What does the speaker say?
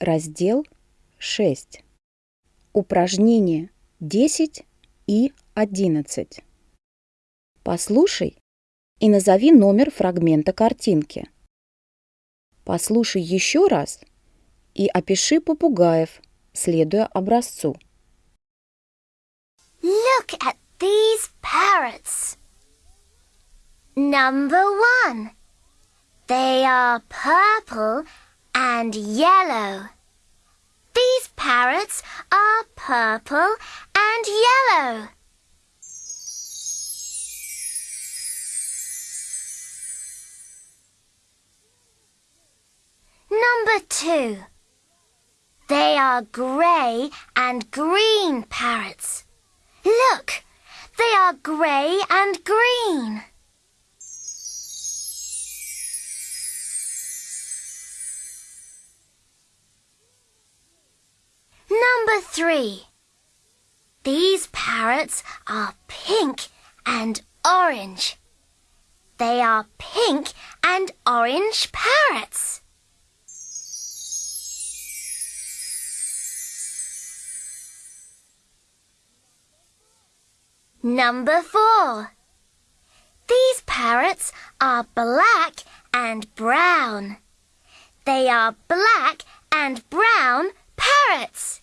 Раздел 6. Упражнения 10 и 11. Послушай и назови номер фрагмента картинки. Послушай еще раз и опиши попугаев, следуя образцу. Look at these parrots. Number one. They are purple and yellow. These parrots are purple and yellow. Number two. They are grey and green parrots. Look, they are grey and green. Number three. These parrots are pink and orange. They are pink and orange parrots. Number four. These parrots are black and brown. They are black and brown parrots.